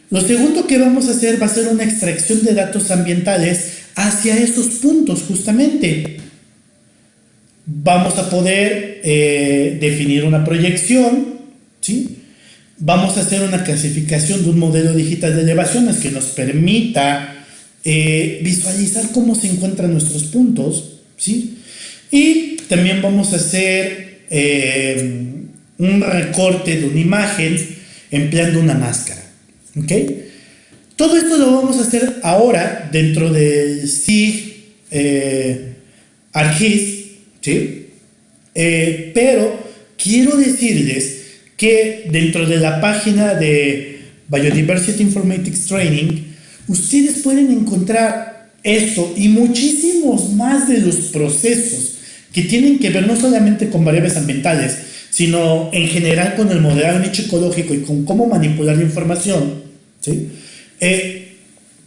[SPEAKER 1] Lo segundo que vamos a hacer va a ser una extracción de datos ambientales hacia esos puntos justamente. Vamos a poder eh, definir una proyección, ¿sí? vamos a hacer una clasificación de un modelo digital de elevaciones que nos permita eh, visualizar cómo se encuentran nuestros puntos, ¿sí? Y también vamos a hacer eh, un recorte de una imagen empleando una máscara, ¿ok? Todo esto lo vamos a hacer ahora dentro del SIG eh, ArcGIS, ¿sí? Eh, pero quiero decirles que dentro de la página de Biodiversity Informatics Training, ustedes pueden encontrar esto y muchísimos más de los procesos que tienen que ver no solamente con variables ambientales, sino en general con el modelado nicho ecológico y con cómo manipular la información, ¿sí? Eh,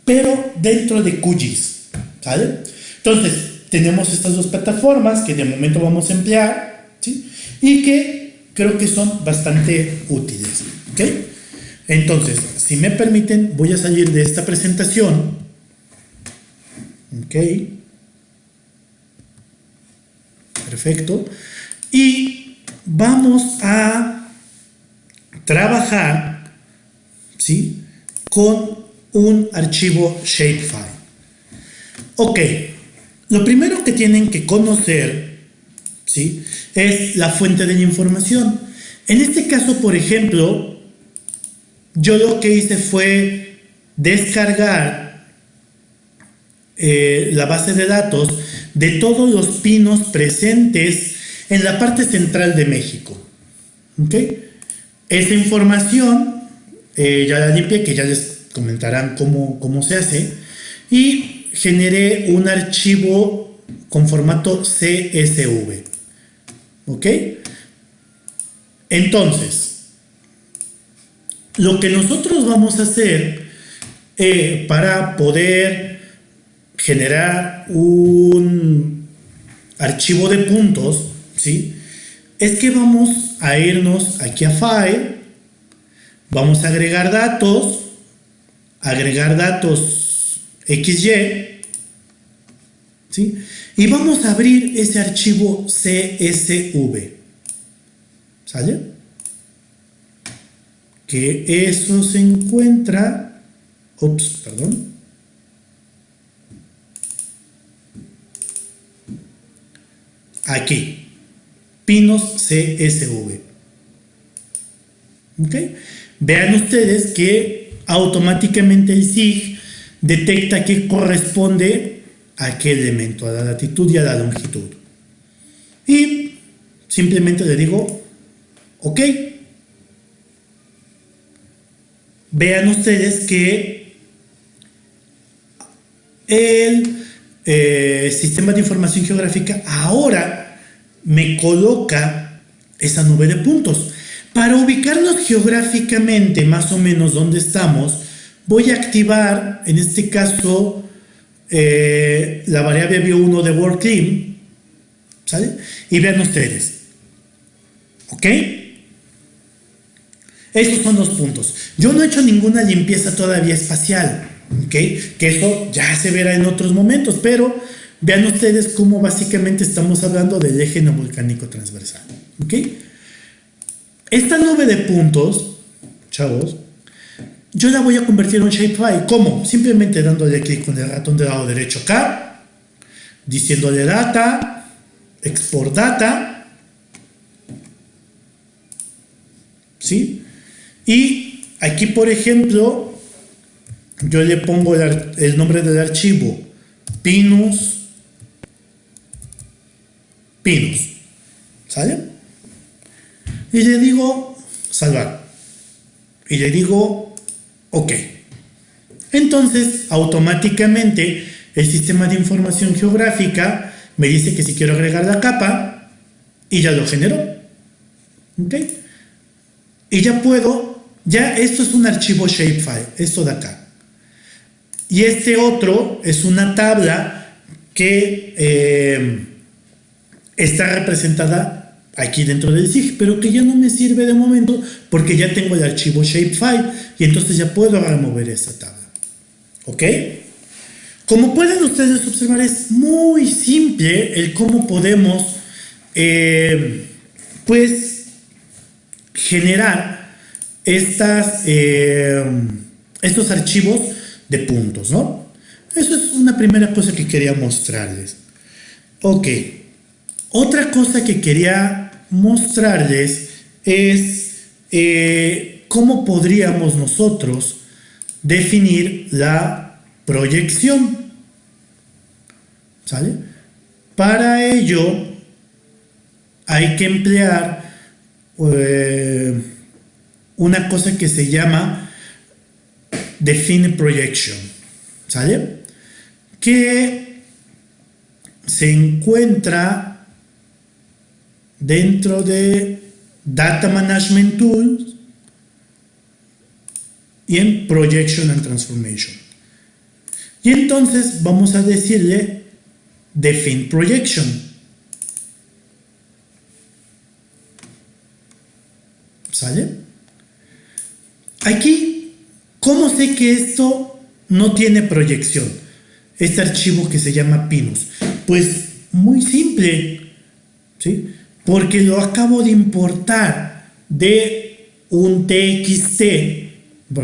[SPEAKER 1] pero dentro de QGIS, ¿sale? Entonces, tenemos estas dos plataformas que de momento vamos a emplear, ¿sí? Y que creo que son bastante útiles. ¿ok? Entonces, si me permiten, voy a salir de esta presentación. ¿Ok? Perfecto. Y vamos a trabajar, ¿sí? Con un archivo shapefile. Ok, lo primero que tienen que conocer ¿sí? Es la fuente de la información. En este caso, por ejemplo, yo lo que hice fue descargar eh, la base de datos de todos los pinos presentes en la parte central de México. ¿Ok? Esta información eh, ya la limpié, que ya les comentarán cómo, cómo se hace, y generé un archivo con formato CSV. ¿Ok? Entonces, lo que nosotros vamos a hacer eh, para poder generar un archivo de puntos, ¿sí? Es que vamos a irnos aquí a File, vamos a agregar datos, agregar datos XY, ¿sí? Y vamos a abrir ese archivo CSV. ¿Sale? Que eso se encuentra... Ups, perdón. Aquí. Pinos CSV. Vean ustedes que automáticamente el SIG detecta que corresponde a qué elemento, a la latitud y a la longitud. Y simplemente le digo, ok. Vean ustedes que el eh, sistema de información geográfica ahora me coloca esa nube de puntos. Para ubicarnos geográficamente más o menos donde estamos, voy a activar, en este caso, eh, la variable view1 de WorkClean, ¿sale? Y vean ustedes, ¿ok? Esos son los puntos. Yo no he hecho ninguna limpieza todavía espacial, ¿ok? Que eso ya se verá en otros momentos, pero vean ustedes cómo básicamente estamos hablando del eje no volcánico transversal, ¿ok? Esta nube de puntos, chavos, yo la voy a convertir en un shapefile. ¿Cómo? Simplemente dándole clic con el ratón del lado derecho acá, diciéndole data, export data, ¿sí? Y aquí, por ejemplo, yo le pongo el, nombre del archivo, pinus, pinus, ¿sale? Y le digo salvar. Y le digo Ok. Entonces, automáticamente, el sistema de información geográfica me dice que si quiero agregar la capa, y ya lo generó. Ok. Y ya puedo, ya esto es un archivo shapefile, esto de acá. Y este otro es una tabla que eh, está representada aquí dentro del SIG, pero que ya no me sirve de momento porque ya tengo el archivo shapefile y entonces ya puedo remover esa tabla. ¿Ok? Como pueden ustedes observar, es muy simple el cómo podemos, eh, pues, generar estas, eh, estos archivos de puntos, ¿no? Eso es una primera cosa que quería mostrarles. Ok. Otra cosa que quería mostrarles es eh, cómo podríamos nosotros definir la proyección. ¿Sale? Para ello hay que emplear eh, una cosa que se llama define projection. ¿Sale? Que se encuentra dentro de Data Management Tools y en Projection and Transformation. Y entonces vamos a decirle Define Projection. ¿Sale? Aquí, ¿cómo sé que esto no tiene proyección? Este archivo que se llama Pinus. Pues muy simple. ¿sí? porque lo acabo de importar de un TXT,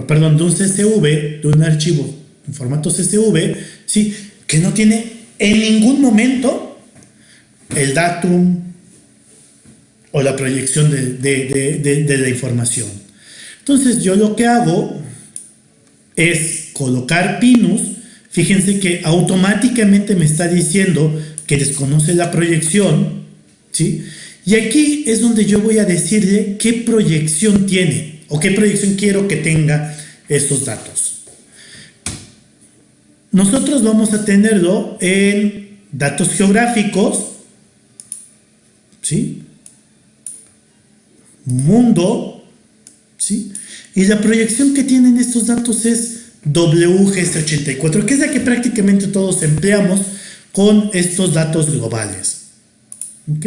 [SPEAKER 1] perdón, de un CSV, de un archivo en formato CSV, ¿sí? que no tiene en ningún momento el datum o la proyección de, la información. Entonces yo lo que hago es colocar pinus, fíjense que automáticamente me está diciendo que desconoce la proyección, ¿sí? Y aquí es donde yo voy a decirle qué proyección tiene o qué proyección quiero que tenga estos datos. Nosotros vamos a tenerlo en datos geográficos, ¿sí? Mundo, ¿sí? Y la proyección que tienen estos datos es WGS84, que es la que prácticamente todos empleamos con estos datos globales. ¿Ok?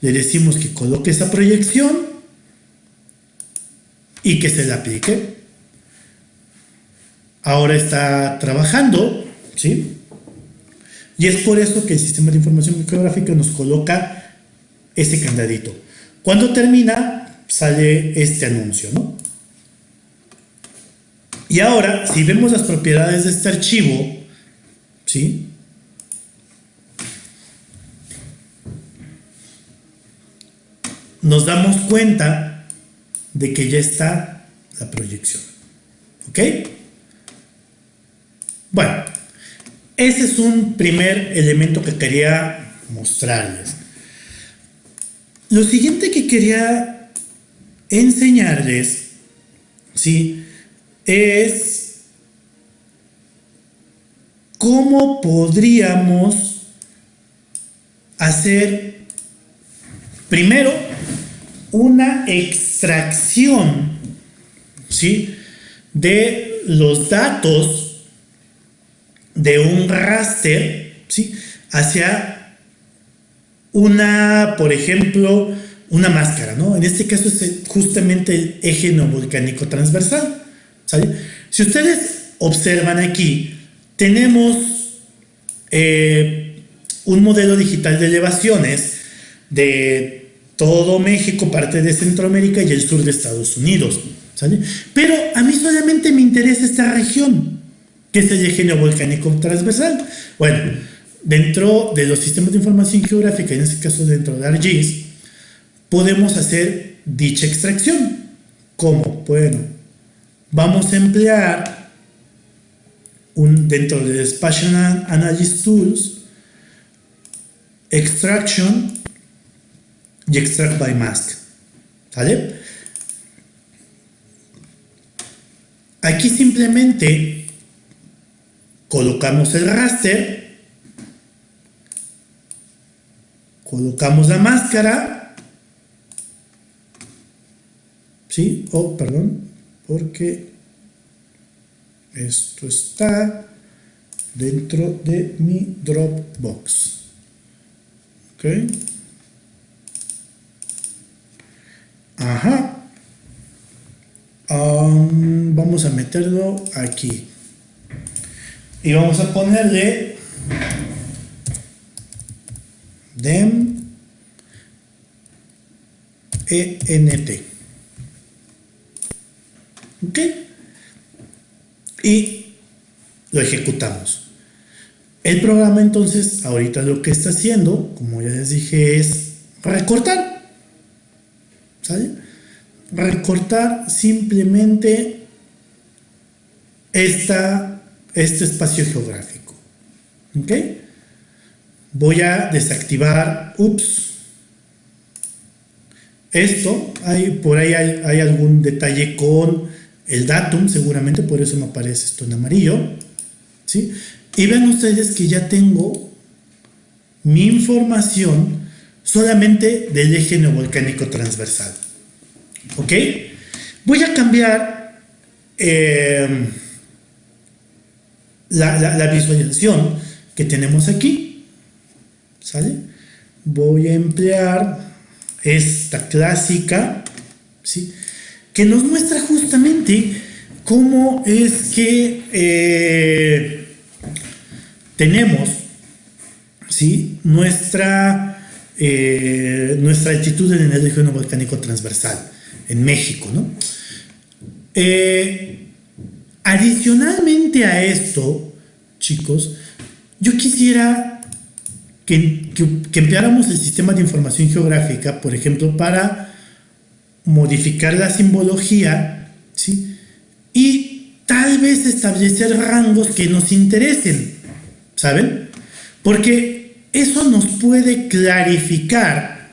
[SPEAKER 1] le decimos que coloque esa proyección y que se la aplique. Ahora está trabajando, ¿sí? Y es por eso que el sistema de información geográfica nos coloca ese candadito. Cuando termina, sale este anuncio, ¿no? Y ahora, si vemos las propiedades de este archivo, ¿sí? nos damos cuenta de que ya está la proyección. ¿Ok? Bueno, ese es un primer elemento que quería mostrarles. Lo siguiente que quería enseñarles, ¿sí? Es cómo podríamos hacer primero, una extracción, ¿sí? De los datos de un raster, ¿sí? Hacia una, por ejemplo, una máscara, ¿no? En este caso es justamente el eje no volcánico transversal, ¿sale? Si ustedes observan aquí, tenemos eh, un modelo digital de elevaciones de todo México, parte de Centroamérica y el sur de Estados Unidos, ¿sale? Pero a mí solamente me interesa esta región, que es el eje volcánico transversal. Bueno, dentro de los sistemas de información geográfica, en este caso dentro de ARGIS, podemos hacer dicha extracción. ¿Cómo? Bueno, vamos a emplear un, dentro de Spatial Analysis Tools, Extraction y Extract by Mask. ¿Sale? Aquí simplemente colocamos el raster, colocamos la máscara, ¿sí? Oh, perdón, porque esto está dentro de mi Dropbox. ¿Ok? Ajá. vamos a meterlo aquí. Y vamos a ponerle dem ent. ¿Ok? Y lo ejecutamos. El programa entonces ahorita lo que está haciendo, como ya les dije, es recortar. Recortar simplemente esta, este espacio geográfico. ¿Ok? Voy a desactivar, ups, esto, hay, por ahí hay, algún detalle con el datum, seguramente por eso me aparece esto en amarillo. ¿sí? Y ven ustedes que ya tengo mi información solamente del eje neovolcánico transversal. ¿Ok? Voy a cambiar em, la, visualización que tenemos aquí. ¿Sale? Voy a emplear esta clásica, ¿sí? Que nos muestra justamente cómo es que eh, tenemos, ¿sí? Nuestra eh, nuestra altitud en el eje volcánico transversal en México. ¿no? Eh, adicionalmente a esto, chicos, yo quisiera que, empleáramos el sistema de información geográfica, por ejemplo, para modificar la simbología, ¿sí? Y tal vez establecer rangos que nos interesen, ¿saben? Porque eso nos puede clarificar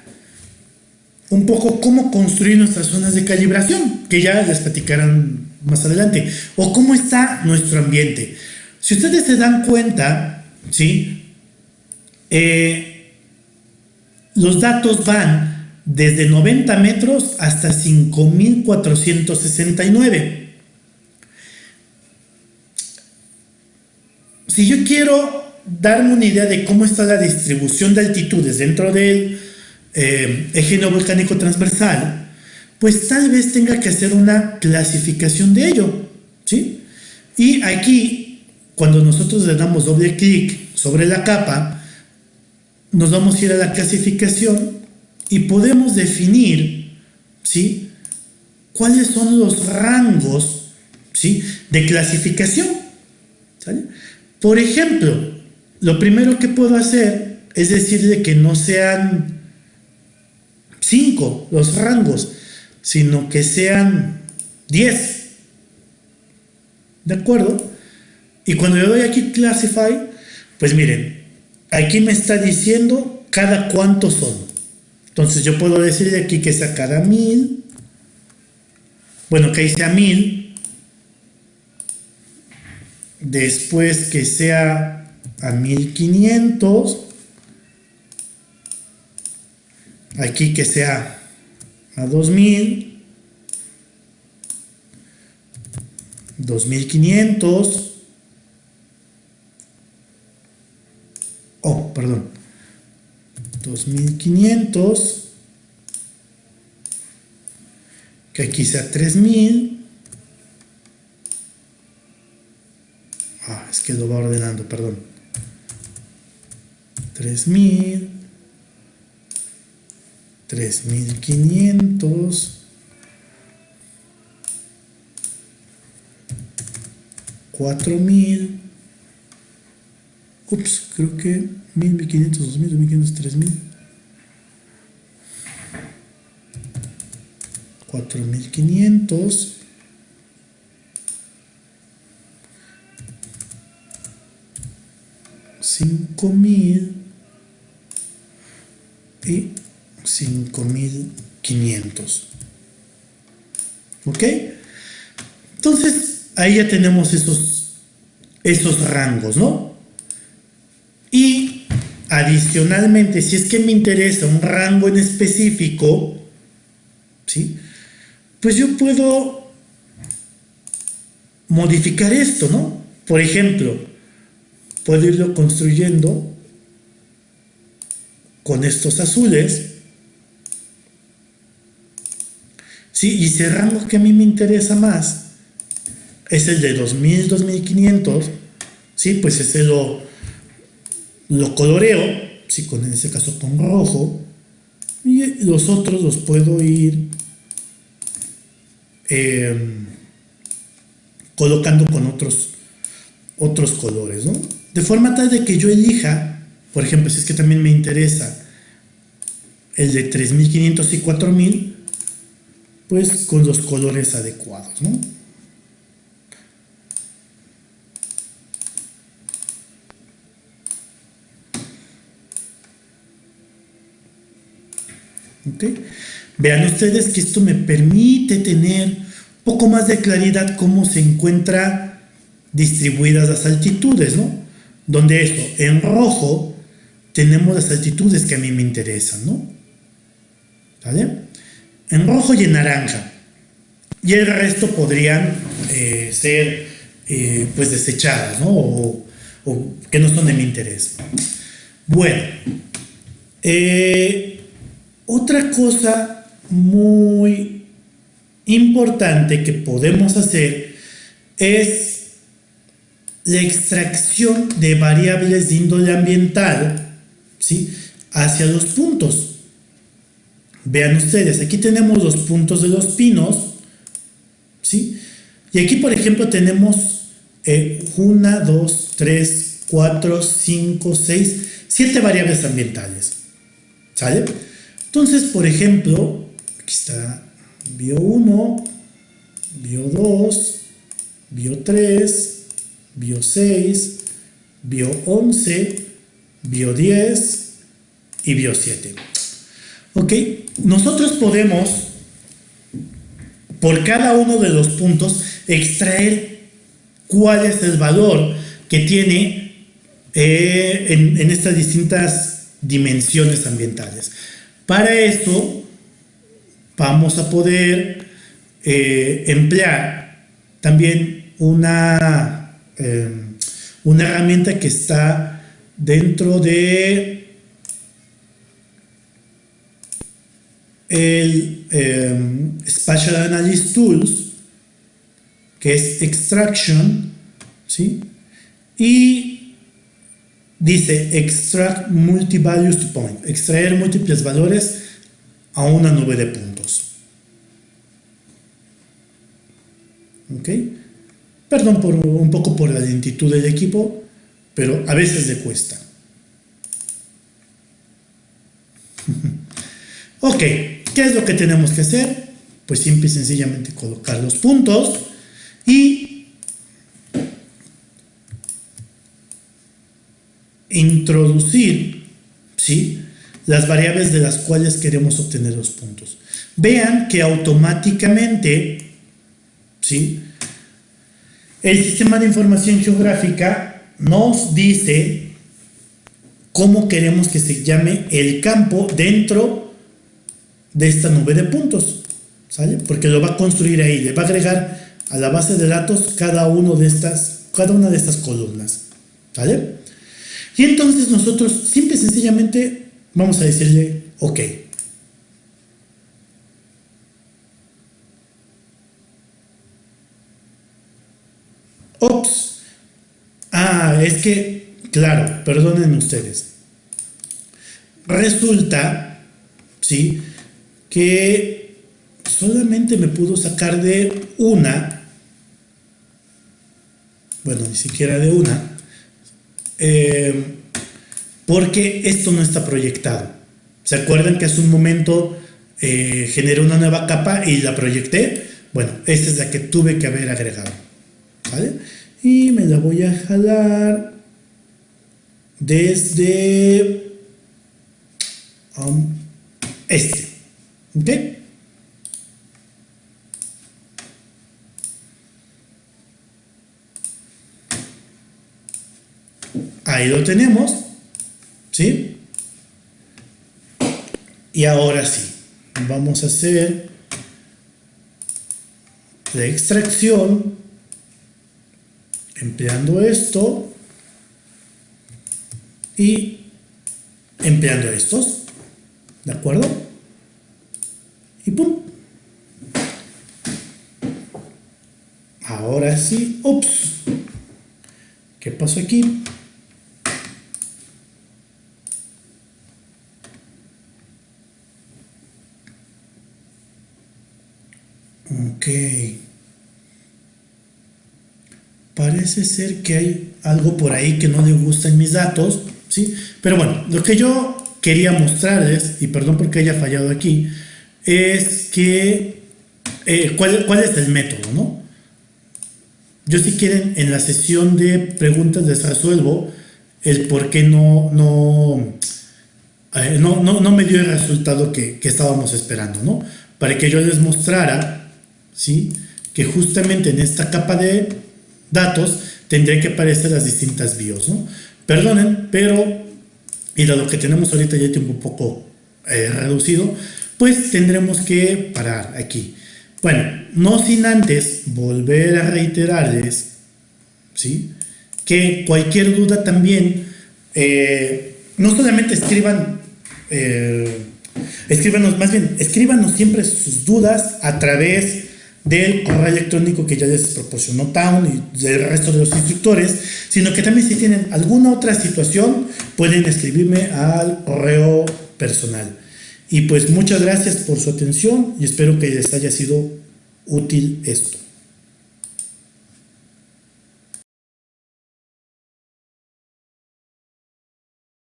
[SPEAKER 1] un poco cómo construir nuestras zonas de calibración, que ya les platicarán más adelante, o cómo está nuestro ambiente. Si ustedes se dan cuenta, ¿sí? Eh, los datos van desde 90 metros hasta 5469. Si yo quiero darme una idea de cómo está la distribución de altitudes dentro del eh, eje volcánico transversal, pues tal vez tenga que hacer una clasificación de ello, ¿sí? Y aquí, cuando nosotros le damos doble clic sobre la capa, nos vamos a ir a la clasificación y podemos definir, ¿sí? ¿Cuáles son los rangos, ¿sí? De clasificación, Por ejemplo, lo primero que puedo hacer es decirle que no sean cinco los rangos, sino que sean 10. ¿De acuerdo? Y cuando yo doy aquí Classify, pues miren, aquí me está diciendo cada cuánto son. Entonces yo puedo decirle aquí que cada mil. Bueno, que ahí sea mil. Después que sea a 1500 aquí que sea a 2000, 2500, oh, perdón, 2500, que aquí sea 3000, ah, es que lo va ordenando, perdón, 3000, 3500, 4000, ups, creo que 1000, 1500, 2000, 2500, 3000, 4500, cinco mil. Y 5500 ok entonces ahí ya tenemos esos esos rangos no adicionalmente si es que me interesa un rango en específico ¿sí? pues yo puedo modificar esto no por ejemplo puedo irlo construyendo con estos azules ¿sí? Y ese rango que a mí me interesa más es el de 2000, 2500, ¿sí? Pues ese lo, lo coloreo, ¿sí? Con, en ese caso con rojo, y los otros los puedo ir em, colocando con otros, otros colores, ¿no? De forma tal de que yo elija, por ejemplo, si es que también me interesa el de 3500 y 4000, pues con los colores adecuados, ¿no? Vean ustedes que esto me permite tener un poco más de claridad cómo se encuentran distribuidas las altitudes, ¿no? Donde esto, en rojo, tenemos las altitudes que a mí me interesan, ¿no? ¿Vale? en rojo y en naranja. Y el resto podrían eh, ser eh, pues desechadas, ¿no? O, que no son de mi interés. Bueno, eh, otra cosa muy importante que podemos hacer es la extracción de variables de índole ambiental ¿sí? hacia los puntos. Vean ustedes, aquí tenemos los puntos de los pinos, ¿sí? Y aquí, por ejemplo, tenemos 1, 2, 3, 4, 5, 6, 7 variables ambientales, ¿sale? Entonces, por ejemplo, aquí está bio 1, bio 2, bio 3, bio 6, bio 11, bio 10 y bio 7. ¿Ok? Nosotros podemos, por cada uno de los puntos, extraer cuál es el valor que tiene eh, en, estas distintas dimensiones ambientales. Para esto, vamos a poder eh, emplear también una, eh, una herramienta que está dentro de el em, Spatial Analysis Tools, que es Extraction, ¿sí? Y dice Extract Multi-Values to Point, extraer múltiples valores a una nube de puntos. ¿Ok? Perdón por un poco por la lentitud del equipo, pero a veces le cuesta. ok, ¿Qué es lo que tenemos que hacer? Pues simple y sencillamente colocar los puntos y introducir ¿sí? las variables de las cuales queremos obtener los puntos. Vean que automáticamente ¿sí? el sistema de información geográfica nos dice cómo queremos que se llame el campo dentro de esta nube de puntos, ¿sale? Porque lo va a construir ahí, le va a agregar a la base de datos cada, uno de estas, cada una de estas columnas, ¿sale? Y entonces nosotros simple y sencillamente vamos a decirle OK. Ops. Ah, es que, claro, perdonen ustedes. Resulta, ¿sí? Que solamente me pudo sacar de una, bueno, ni siquiera de una, eh, porque esto no está proyectado. ¿Se acuerdan que hace un momento eh, generé una nueva capa y la proyecté? Bueno, esta es la que tuve que haber agregado. ¿Vale? Y me la voy a jalar desde um, este. ¿Ok? Ahí lo tenemos. ¿Sí? Y ahora sí, vamos a hacer la extracción empleando esto y empleando estos. ¿De acuerdo? Y pum. Ahora sí, ups. ¿Qué pasó aquí? Ok. Parece ser que hay algo por ahí que no le gusta en mis datos, ¿sí? Pero bueno, lo que yo quería mostrarles, y perdón porque haya fallado aquí, es que, eh, ¿cuál, ¿cuál, es el método, no? Yo si quieren, en la sesión de preguntas les resuelvo el por qué no, no, eh, no, no, me dio el resultado que, que estábamos esperando, ¿no? Para que yo les mostrara ¿sí? que justamente en esta capa de datos tendría que aparecer las distintas BIOS. ¿no? Perdonen, pero y dado que tenemos ahorita ya tiempo un poco eh, reducido, pues tendremos que parar aquí. Bueno, no sin antes volver a reiterarles ¿sí? que cualquier duda también, eh, no solamente escriban, eh, escríbanos, más bien, escríbanos siempre sus dudas a través del correo electrónico que ya les proporcionó Town y del resto de los instructores, sino que también si tienen alguna otra situación pueden escribirme al correo personal. Y pues muchas gracias por su atención y espero que les haya sido útil esto.